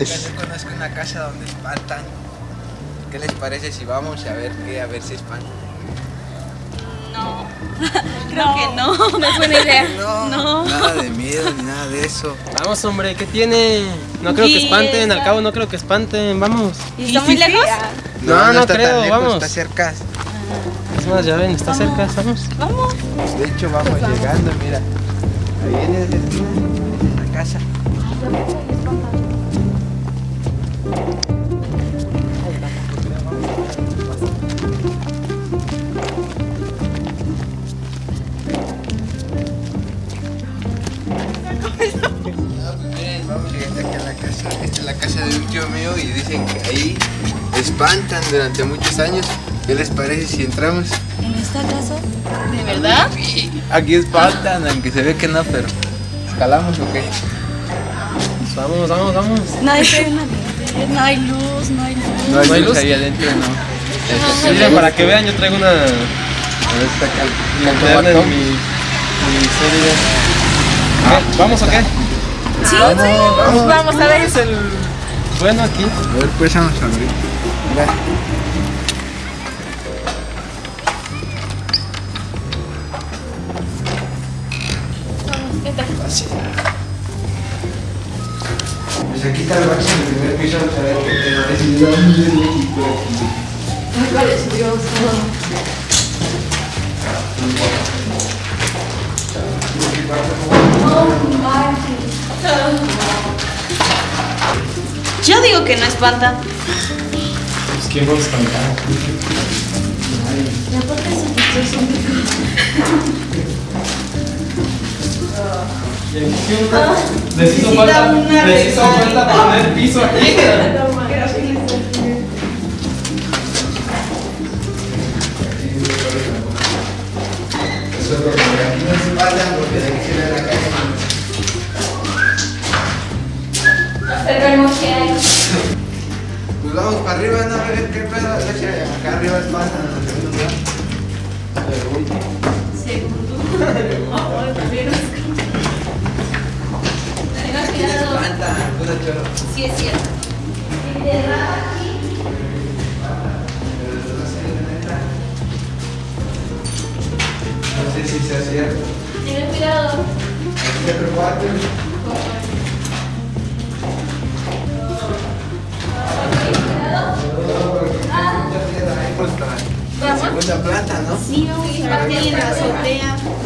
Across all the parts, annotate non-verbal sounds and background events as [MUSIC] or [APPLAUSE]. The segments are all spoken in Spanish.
Yo conozco una casa donde espantan. ¿Qué les parece si vamos a ver qué? A ver si espantan. No. [LAUGHS] Creo que no. [LAUGHS] No es buena idea. No, nada de miedo ni nada de eso. Vamos, hombre, ¿qué tiene? No creo que espanten, al cabo no creo que espanten, vamos. ¿Y está muy lejos? No, no está creo, tan lejos, vamos. Está cerca. Es más, ya ven, está cerca, vamos. Vamos. De hecho, vamos llegando, mira. Ahí viene la casa. Mío y dicen que ahí espantan durante muchos años. ¿Qué les parece si entramos? ¿En esta casa? ¿De verdad? Aquí espantan, aunque se ve que no, pero ¿escalamos o qué? Pues vamos, vamos, vamos. No hay nadie. No hay luz, no hay luz. No hay ¿No hay luz luz? ahí adentro, no. Este, Miren, para que vean, yo traigo una A ver, está acá. linterna en mi, mi serie. ¿Vamos o qué? Sí, sí. Vamos a ver. Es el bueno aquí. A ver, pues vamos a abrir. Mira. Así. Pues aquí está el baño en el primer piso, vamos a ver qué te parece. Yo México aquí. Yo digo que no espanta. Pues quién va a espantar. Les hizo falta, les hizo falta poner piso aquí. [LAUGHS] arriba, no a ver qué pedo. Acá arriba espantan en el segundo lugar. Pero último. Aquí se espantan, puro choro. Sí, es cierto. No sé si sea cierto. Ten cuidado. Segunda planta, ¿no? Sí, vamos a ver la azotea.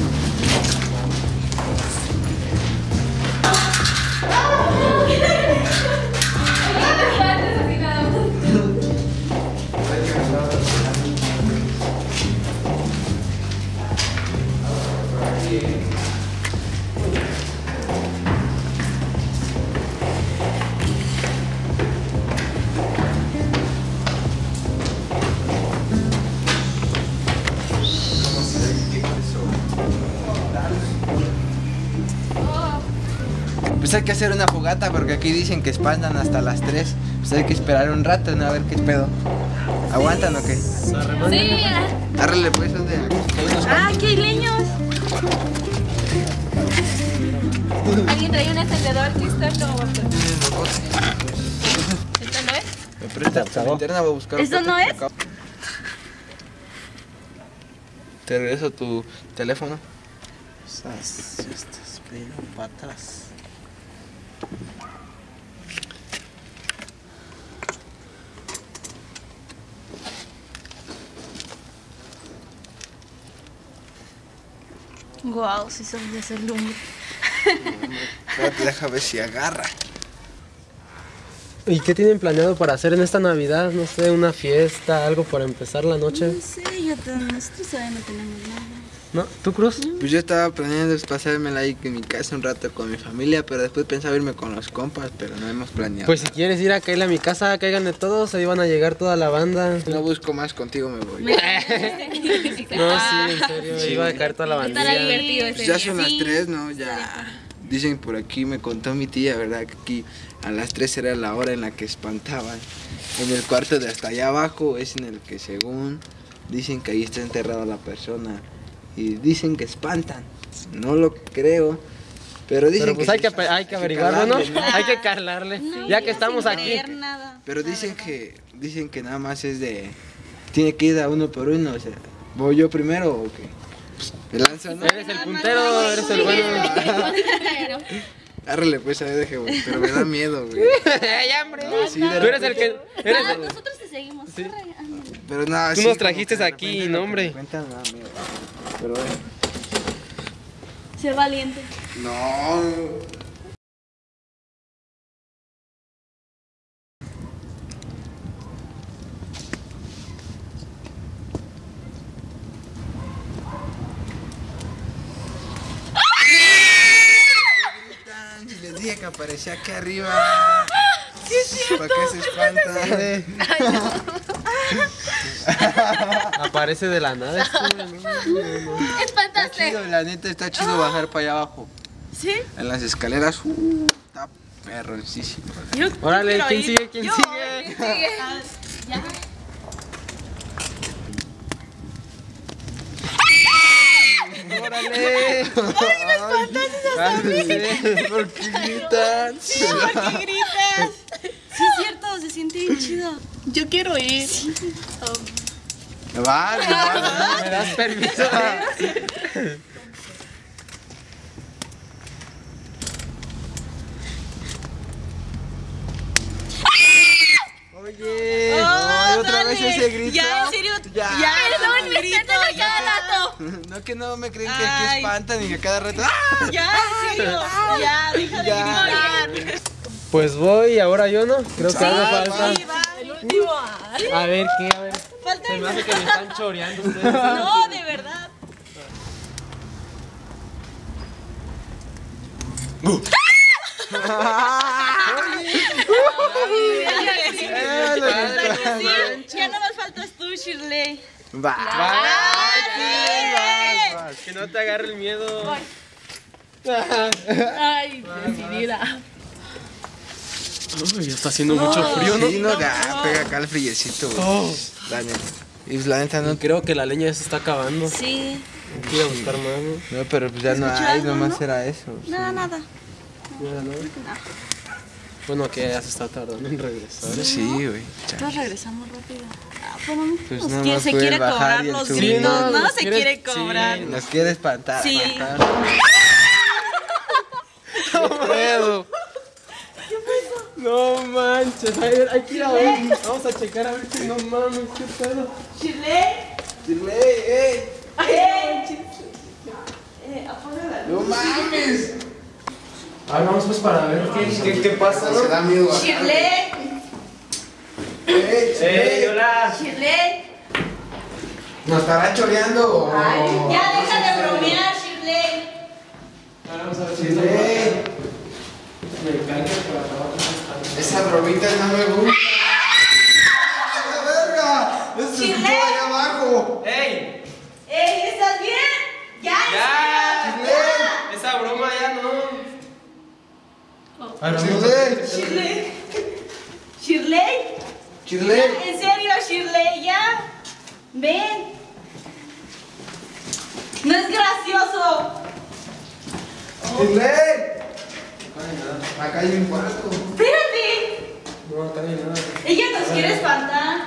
Pues hay que hacer una fogata porque aquí dicen que espantan hasta las 3. Pues hay que esperar un rato, ¿no? A ver qué pedo. ¿Aguantan o qué? Sí. Árrele pues, ¿dónde? Ah, aquí hay leños. Alguien trae un encendedor que está como. ¿Esto no es? Me presta tu linterna, voy a buscar. ¿Esto no es? Te regreso tu teléfono. Estás, estás pero para atrás. Guau, sí son de hacer lumbre. Espérate, deja ver si agarra. ¿Y qué tienen planeado para hacer en esta Navidad? No sé, una fiesta, algo para empezar la noche. No sé, ya te- nosotros todavía no tenemos nada. ¿No? ¿Tú, Cruz? Pues yo estaba planeando pasármela ahí en mi casa un rato con mi familia, pero después pensaba irme con los compas, pero no hemos planeado. Pues si quieres ir a caerle a mi casa, caigan de todos, ahí van a llegar toda la banda. no busco más contigo, me voy. [LAUGHS] No, sí, en serio, Sí. iba a caer toda la ese Pues ya son las. 3, ¿no? Ya. Dicen por aquí, me contó mi tía, ¿verdad? Que aquí a las 3 era la hora en la que espantaban. En el cuarto de hasta allá abajo es en el que según dicen que ahí está enterrada la persona. Y dicen que espantan. No lo creo, Pero dicen Pero pues que hay sí que, hay que averiguarlo, ¿no? Hay que calarle. No, ya que estamos sin aquí. creer nada, Pero dicen verdad. que dicen que nada más es de tiene que ir a uno por uno, o sea, voy yo primero o qué? Me lanzo, ¿no? Eres el puntero, eres el bueno. Árrele [LAUGHS] pues a ver, deje, güey, pero me da miedo, güey. [LAUGHS] ¡Ay, hombre! sí, de Tú eres el que. Eres Ah, el- nosotros te seguimos. ándale. Pero nada, Tú sí, nos trajiste aquí, no, hombre. me Cuentan, me da miedo. Pero bueno. Sé valiente. No. Si les dije que aparecía aquí arriba. [LAUGHS] ¿Para qué se espantan? [LAUGHS] [LAUGHS] Aparece de la nada. este, ¿no? Está Espantaste. chido, la neta está chido bajar para allá abajo. ¿Sí? En las escaleras, uh, está perroncísimo. Órale, ¿quién ir. sigue? ¿Quién Yo, sigue? ¿quién sigue? [LAUGHS] Ah, Ya. ¡Órale! Ay, [LAUGHS] ¿Por qué gritan? ¿Por qué gritas? Sí, es cierto, se siente bien chido. Yo quiero ir. Vale, vale. [LAUGHS] ¿Me das permiso? Oye, Oh, ay, otra dale. vez ese grito. Ya, en serio. Ya. Ya, me espantan a cada rato. No que no me creen que aquí Ay. espantan y que a cada rato. ¡ah! Ya, en serio. [LAUGHS] Ya, deja de Ya. gritar. Pues voy, ahora yo no. Creo que algo falta. Sí, va, el último. A ver, ¿qué? A ver. Falta Se me hace que me están choreando ustedes. [LAUGHS] No, de verdad. Ya no más faltas tú, Shirley. Va. Que no te agarre el miedo. Ay, decidida. Uy, ya está haciendo mucho frío, ¿no? Sí, no, ya, pega acá el friecito, güey. Oh. La neta. Y pues, la neta no. Creo que la leña ya se está acabando. Sí. Ir a buscar más, ¿no? No, pero pues ya no ¿Escuchó hay, algo, nomás no? era eso. Nada, nada. Ya, ¿no? Bueno, que ya se está tardando en regresar. Sí, güey. ya. Todos regresamos rápido. Ah, no, Pues nos nada quiere- más se quiere cobrar los gritos, Sí, no, ¿no? Se quiere- quiere sí. cobrar. Nos quiere espantar. Sí. espantar. puedo. No manches, a ver, hay que ir a ver. Vamos a checar a ver si no mames, qué pedo. Shirley. Shirley, ey, Eh, la no mames. A ver, vamos pues para ver qué, qué, qué pasa, Se ¿no? da miedo. bajar. Shirley. Ey, Shirley. hola! Shirley. ¿Nos estará choreando o...? Ya deja de bromear, Shirley. Vamos a ver si Shirley. me abajo. Esas bromitas no me gustan. ¡Ah, la verga! ¡Eso se escuchó Shirley. ahí abajo! ¡Ey! Ey, ¿estás bien? Ya. ¡Ya! Esa broma ya no. A- Shirley. Shirley. Shirley. Shirley. En serio, Shirley, ya. Ven. No es gracioso. Shirley. Acá hay un cuarto. Espérate. Ella nos quiere espantar.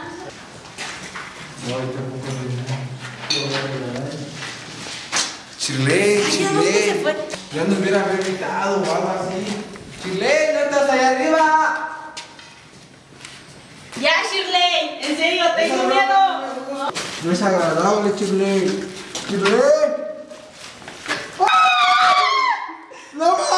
Chile, Chile. Ya nos hubiera gritado o algo así. Shirley, no estás allá arriba. Ya, Shirley, en serio, tengo miedo. No es agradable, Shirley. Shirley. ¡Ah! ¡No!